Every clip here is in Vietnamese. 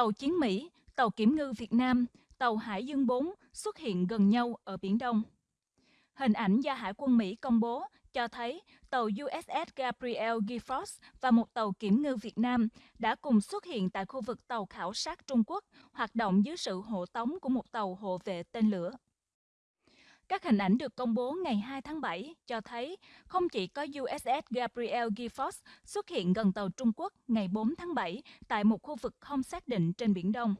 tàu chiến Mỹ, tàu kiểm ngư Việt Nam, tàu Hải Dương 4 xuất hiện gần nhau ở Biển Đông. Hình ảnh do Hải quân Mỹ công bố cho thấy tàu USS Gabriel Giffords và một tàu kiểm ngư Việt Nam đã cùng xuất hiện tại khu vực tàu khảo sát Trung Quốc hoạt động dưới sự hộ tống của một tàu hộ vệ tên lửa. Các hình ảnh được công bố ngày 2 tháng 7 cho thấy không chỉ có USS Gabriel Giffords xuất hiện gần tàu Trung Quốc ngày 4 tháng 7 tại một khu vực không xác định trên Biển Đông.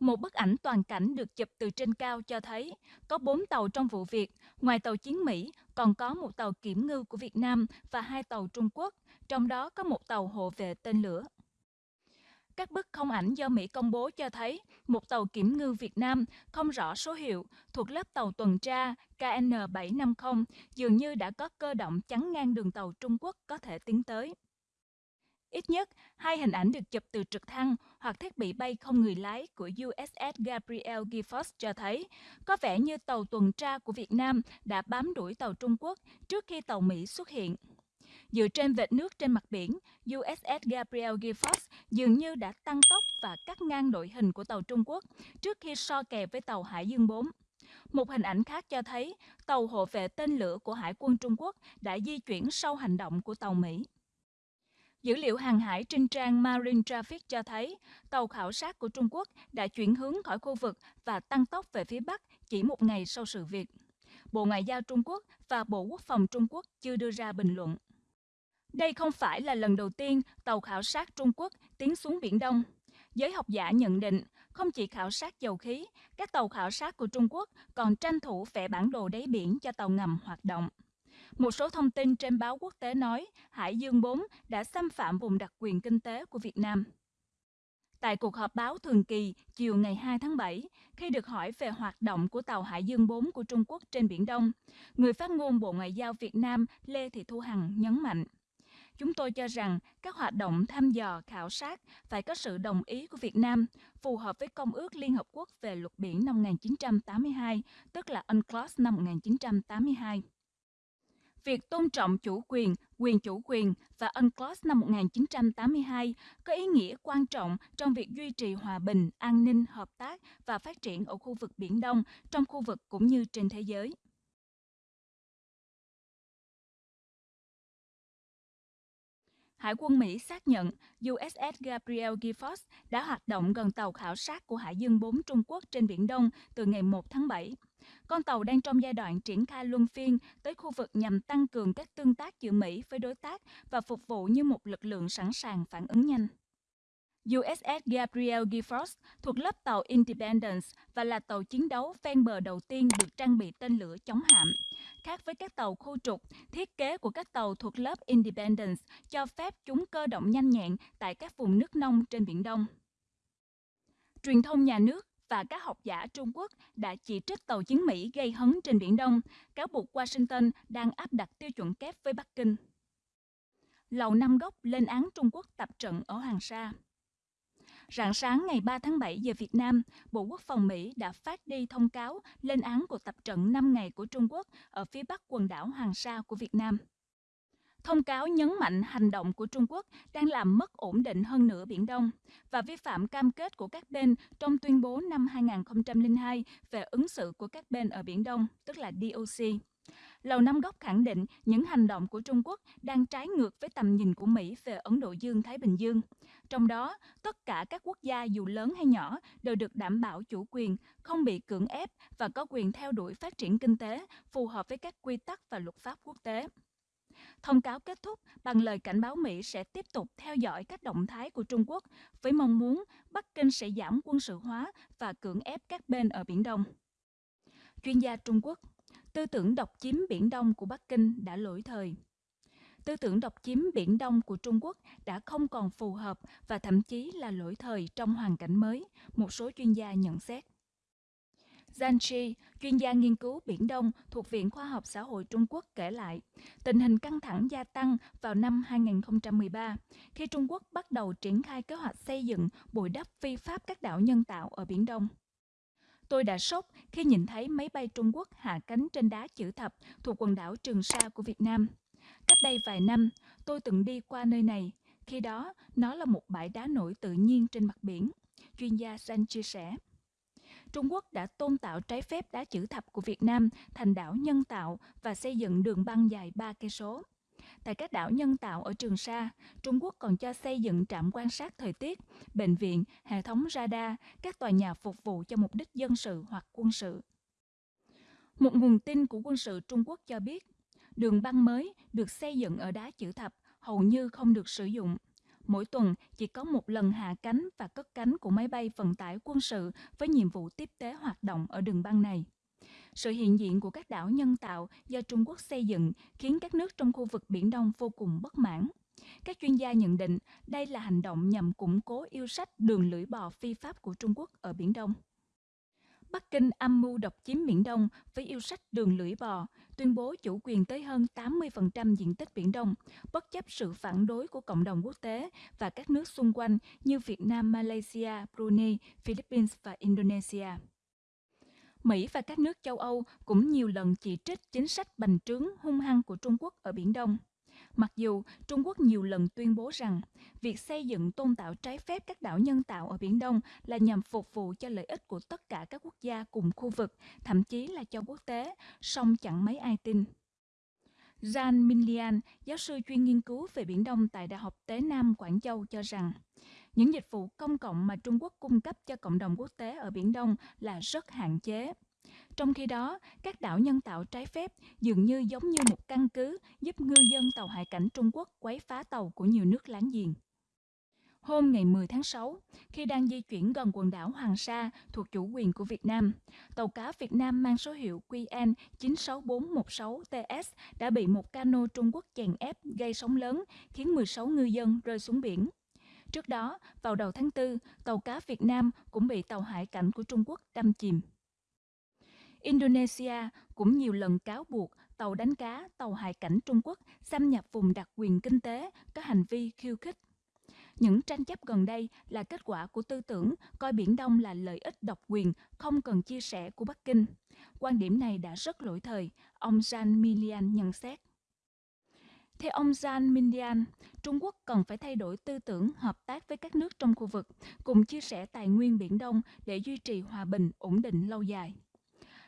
Một bức ảnh toàn cảnh được chụp từ trên cao cho thấy có 4 tàu trong vụ việc, ngoài tàu chiến Mỹ còn có một tàu kiểm ngư của Việt Nam và hai tàu Trung Quốc, trong đó có một tàu hộ vệ tên lửa. Các bức không ảnh do Mỹ công bố cho thấy một tàu kiểm ngư Việt Nam không rõ số hiệu thuộc lớp tàu tuần tra KN750 dường như đã có cơ động chắn ngang đường tàu Trung Quốc có thể tiến tới. Ít nhất, hai hình ảnh được chụp từ trực thăng hoặc thiết bị bay không người lái của USS Gabriel Giffords cho thấy có vẻ như tàu tuần tra của Việt Nam đã bám đuổi tàu Trung Quốc trước khi tàu Mỹ xuất hiện. Dựa trên vệt nước trên mặt biển, USS Gabriel Giffords dường như đã tăng tốc và cắt ngang đội hình của tàu Trung Quốc trước khi so kè với tàu Hải Dương 4. Một hình ảnh khác cho thấy tàu hộ vệ tên lửa của Hải quân Trung Quốc đã di chuyển sau hành động của tàu Mỹ. Dữ liệu hàng hải trên trang Marine Traffic cho thấy tàu khảo sát của Trung Quốc đã chuyển hướng khỏi khu vực và tăng tốc về phía Bắc chỉ một ngày sau sự việc. Bộ Ngoại giao Trung Quốc và Bộ Quốc phòng Trung Quốc chưa đưa ra bình luận. Đây không phải là lần đầu tiên tàu khảo sát Trung Quốc tiến xuống Biển Đông. Giới học giả nhận định, không chỉ khảo sát dầu khí, các tàu khảo sát của Trung Quốc còn tranh thủ vẽ bản đồ đáy biển cho tàu ngầm hoạt động. Một số thông tin trên báo quốc tế nói Hải Dương 4 đã xâm phạm vùng đặc quyền kinh tế của Việt Nam. Tại cuộc họp báo thường kỳ chiều ngày 2 tháng 7, khi được hỏi về hoạt động của tàu Hải Dương 4 của Trung Quốc trên Biển Đông, người phát ngôn Bộ Ngoại giao Việt Nam Lê Thị Thu Hằng nhấn mạnh Chúng tôi cho rằng các hoạt động thăm dò, khảo sát phải có sự đồng ý của Việt Nam, phù hợp với Công ước Liên Hợp Quốc về luật biển năm 1982, tức là UNCLOS năm 1982. Việc tôn trọng chủ quyền, quyền chủ quyền và UNCLOS năm 1982 có ý nghĩa quan trọng trong việc duy trì hòa bình, an ninh, hợp tác và phát triển ở khu vực Biển Đông, trong khu vực cũng như trên thế giới. Hải quân Mỹ xác nhận USS Gabriel Giffords đã hoạt động gần tàu khảo sát của Hải Dương 4 Trung Quốc trên Biển Đông từ ngày 1 tháng 7. Con tàu đang trong giai đoạn triển khai luân phiên tới khu vực nhằm tăng cường các tương tác giữa Mỹ với đối tác và phục vụ như một lực lượng sẵn sàng phản ứng nhanh. USS Gabriel Giffords thuộc lớp tàu Independence và là tàu chiến đấu ven bờ đầu tiên được trang bị tên lửa chống hạm. Khác với các tàu khu trục, thiết kế của các tàu thuộc lớp Independence cho phép chúng cơ động nhanh nhẹn tại các vùng nước nông trên Biển Đông. Truyền thông nhà nước và các học giả Trung Quốc đã chỉ trích tàu chiến Mỹ gây hấn trên Biển Đông, cáo buộc Washington đang áp đặt tiêu chuẩn kép với Bắc Kinh. Lầu Năm Góc lên án Trung Quốc tập trận ở Hoàng Sa. Rạng sáng ngày 3 tháng 7 giờ Việt Nam, Bộ Quốc phòng Mỹ đã phát đi thông cáo lên án cuộc tập trận 5 ngày của Trung Quốc ở phía bắc quần đảo Hoàng Sa của Việt Nam. Thông cáo nhấn mạnh hành động của Trung Quốc đang làm mất ổn định hơn nữa Biển Đông và vi phạm cam kết của các bên trong tuyên bố năm 2002 về ứng xử của các bên ở Biển Đông, tức là DOC. Lầu Năm Góc khẳng định những hành động của Trung Quốc đang trái ngược với tầm nhìn của Mỹ về Ấn Độ Dương-Thái Bình Dương. Trong đó, tất cả các quốc gia dù lớn hay nhỏ đều được đảm bảo chủ quyền, không bị cưỡng ép và có quyền theo đuổi phát triển kinh tế phù hợp với các quy tắc và luật pháp quốc tế. Thông cáo kết thúc bằng lời cảnh báo Mỹ sẽ tiếp tục theo dõi các động thái của Trung Quốc với mong muốn Bắc Kinh sẽ giảm quân sự hóa và cưỡng ép các bên ở Biển Đông. Chuyên gia Trung Quốc Tư tưởng độc chiếm Biển Đông của Bắc Kinh đã lỗi thời. Tư tưởng độc chiếm Biển Đông của Trung Quốc đã không còn phù hợp và thậm chí là lỗi thời trong hoàn cảnh mới, một số chuyên gia nhận xét. Zhang Shi, chuyên gia nghiên cứu Biển Đông thuộc Viện Khoa học Xã hội Trung Quốc kể lại, tình hình căng thẳng gia tăng vào năm 2013, khi Trung Quốc bắt đầu triển khai kế hoạch xây dựng bồi đắp phi pháp các đảo nhân tạo ở Biển Đông. Tôi đã sốc khi nhìn thấy máy bay Trung Quốc hạ cánh trên đá chữ thập thuộc quần đảo Trường Sa của Việt Nam. Cách đây vài năm, tôi từng đi qua nơi này. Khi đó nó là một bãi đá nổi tự nhiên trên mặt biển, chuyên gia San chia sẻ. Trung Quốc đã tôn tạo trái phép đá chữ thập của Việt Nam thành đảo nhân tạo và xây dựng đường băng dài 3 cây số. Tại các đảo nhân tạo ở Trường Sa, Trung Quốc còn cho xây dựng trạm quan sát thời tiết, bệnh viện, hệ thống radar, các tòa nhà phục vụ cho mục đích dân sự hoặc quân sự. Một nguồn tin của quân sự Trung Quốc cho biết, đường băng mới được xây dựng ở đá chữ thập hầu như không được sử dụng. Mỗi tuần, chỉ có một lần hạ cánh và cất cánh của máy bay vận tải quân sự với nhiệm vụ tiếp tế hoạt động ở đường băng này. Sự hiện diện của các đảo nhân tạo do Trung Quốc xây dựng khiến các nước trong khu vực Biển Đông vô cùng bất mãn. Các chuyên gia nhận định đây là hành động nhằm củng cố yêu sách đường lưỡi bò phi pháp của Trung Quốc ở Biển Đông. Bắc Kinh âm mưu độc chiếm Biển Đông với yêu sách đường lưỡi bò, tuyên bố chủ quyền tới hơn 80% diện tích Biển Đông, bất chấp sự phản đối của cộng đồng quốc tế và các nước xung quanh như Việt Nam, Malaysia, Brunei, Philippines và Indonesia. Mỹ và các nước châu Âu cũng nhiều lần chỉ trích chính sách bành trướng hung hăng của Trung Quốc ở Biển Đông. Mặc dù Trung Quốc nhiều lần tuyên bố rằng việc xây dựng tôn tạo trái phép các đảo nhân tạo ở Biển Đông là nhằm phục vụ cho lợi ích của tất cả các quốc gia cùng khu vực, thậm chí là cho quốc tế, song chẳng mấy ai tin. Jan Minlian, giáo sư chuyên nghiên cứu về Biển Đông tại Đại học Tế Nam Quảng Châu cho rằng, những dịch vụ công cộng mà Trung Quốc cung cấp cho cộng đồng quốc tế ở Biển Đông là rất hạn chế. Trong khi đó, các đảo nhân tạo trái phép dường như giống như một căn cứ giúp ngư dân tàu hải cảnh Trung Quốc quấy phá tàu của nhiều nước láng giềng. Hôm ngày 10 tháng 6, khi đang di chuyển gần quần đảo Hoàng Sa thuộc chủ quyền của Việt Nam, tàu cá Việt Nam mang số hiệu QN 96416TS đã bị một cano Trung Quốc chèn ép gây sóng lớn, khiến 16 ngư dân rơi xuống biển. Trước đó, vào đầu tháng 4, tàu cá Việt Nam cũng bị tàu hải cảnh của Trung Quốc đâm chìm. Indonesia cũng nhiều lần cáo buộc tàu đánh cá, tàu hải cảnh Trung Quốc xâm nhập vùng đặc quyền kinh tế, có hành vi khiêu khích. Những tranh chấp gần đây là kết quả của tư tưởng coi Biển Đông là lợi ích độc quyền, không cần chia sẻ của Bắc Kinh. Quan điểm này đã rất lỗi thời, ông Jan Milian nhận xét. Theo ông Jan Mindian, Trung Quốc cần phải thay đổi tư tưởng hợp tác với các nước trong khu vực, cùng chia sẻ tài nguyên Biển Đông để duy trì hòa bình, ổn định lâu dài.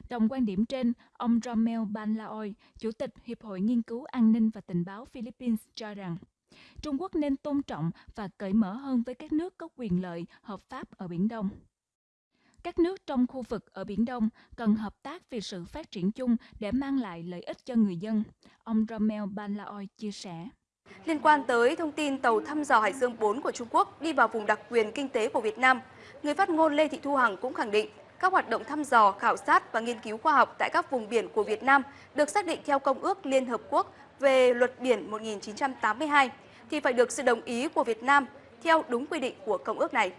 Đồng quan điểm trên, ông Romel Banlaoi, Chủ tịch Hiệp hội Nghiên cứu An ninh và Tình báo Philippines cho rằng, Trung Quốc nên tôn trọng và cởi mở hơn với các nước có quyền lợi hợp pháp ở Biển Đông. Các nước trong khu vực ở Biển Đông cần hợp tác vì sự phát triển chung để mang lại lợi ích cho người dân, ông Romel Banlaoi chia sẻ. Liên quan tới thông tin tàu thăm dò Hải Dương 4 của Trung Quốc đi vào vùng đặc quyền kinh tế của Việt Nam, người phát ngôn Lê Thị Thu Hằng cũng khẳng định các hoạt động thăm dò, khảo sát và nghiên cứu khoa học tại các vùng biển của Việt Nam được xác định theo Công ước Liên Hợp Quốc về Luật Biển 1982 thì phải được sự đồng ý của Việt Nam theo đúng quy định của Công ước này.